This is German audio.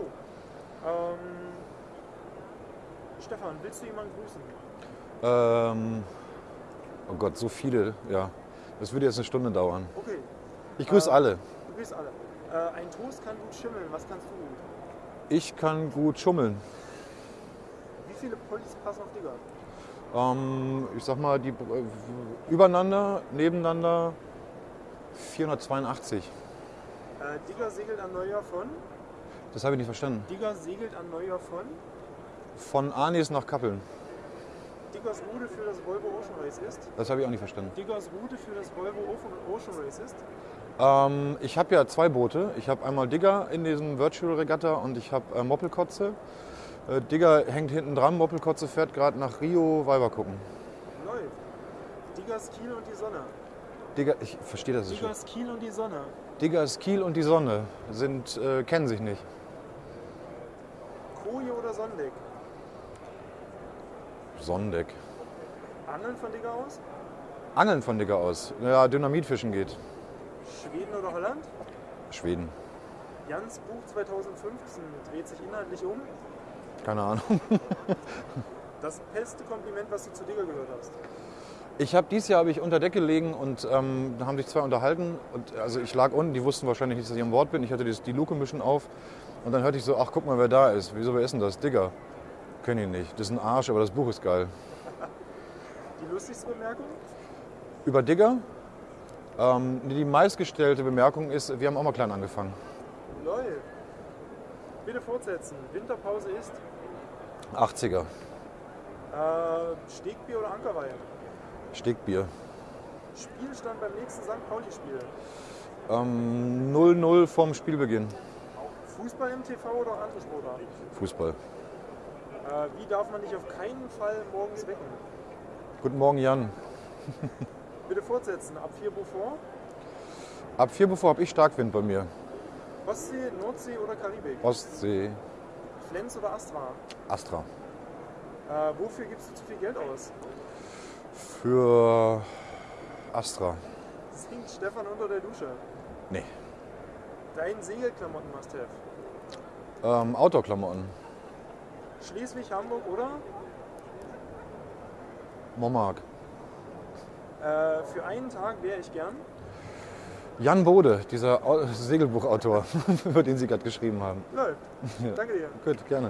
Ähm, Stefan, willst du jemanden grüßen? Ähm, oh Gott, so viele, ja. Das würde jetzt eine Stunde dauern. Okay, Ich grüße Ähm, alle. du grüßt alle. Äh, ein Toast kann gut schimmeln. Was kannst du gut? Ich kann gut schummeln. Wie viele Polis passen auf Digger? Ähm, ich sag mal, die äh, übereinander, nebeneinander 482. Äh, Digger segelt an Neujahr von? Das habe ich nicht verstanden. Digger segelt an Neujahr von? Von Arnis nach Kappeln. Diggers Route für das Volvo Ocean Race ist? Das habe ich auch nicht verstanden. Diggers Route für das Volvo Ocean Race ist? Ähm, ich habe ja zwei Boote. Ich habe einmal Digger in diesem Virtual Regatta und ich habe äh, Moppelkotze. Äh, Digger hängt hinten dran, Moppelkotze fährt gerade nach Rio Weiber gucken. Läuft. Diggers Kiel und die Sonne. Digger, ich verstehe das nicht. Diggers Kiel und die Sonne. Diggers Kiel und die Sonne sind, äh, kennen sich nicht. Koje oder Sondeck? Sonnendeck. Angeln von Digger aus? Angeln von Digger aus. Ja, Dynamitfischen geht. Schweden oder Holland? Schweden. Jans Buch 2015 dreht sich inhaltlich um. Keine Ahnung. Das beste Kompliment, was du zu Digger gehört hast. Ich habe dieses Jahr habe ich unter Deck gelegen und ähm, da haben sich zwei unterhalten. Und also ich lag unten, die wussten wahrscheinlich nicht, dass ich am Bord bin. Ich hatte die Luke ein bisschen auf. Und dann hörte ich so, ach guck mal, wer da ist. Wieso, wer ist denn das? Digger. Kenn ihn nicht. Das ist ein Arsch, aber das Buch ist geil. Die lustigste Bemerkung? Über Digger. Ähm, die meistgestellte Bemerkung ist, wir haben auch mal klein angefangen. Läuft. Bitte fortsetzen. Winterpause ist 80er. äh, Stegbier oder Ankerweih? Stegbier. Spielstand beim nächsten St. Pauli-Spiel. Ähm, 0-0 vorm Spielbeginn. Fußball im TV oder andere Sportarten? Fußball. Äh, wie darf man dich auf keinen Fall morgens wecken? Guten Morgen, Jan. Bitte fortsetzen. Ab 4 Beaufort, Ab 4 bevor habe ich Starkwind bei mir. Ostsee, Nordsee oder Karibik? Ostsee, Flens oder Astra? Astra. Äh, wofür gibst du zu viel Geld aus? Für Astra. Singt Stefan unter der Dusche. Nee. Dein Segelklamotten must have. Ähm, Outdoor-Klamotten. Schleswig, Hamburg oder? Momark. Äh, für einen Tag wäre ich gern. Jan Bode, dieser Au- Segelbuchautor, über den Sie gerade geschrieben haben. Läuft. Danke dir. Gut, gerne.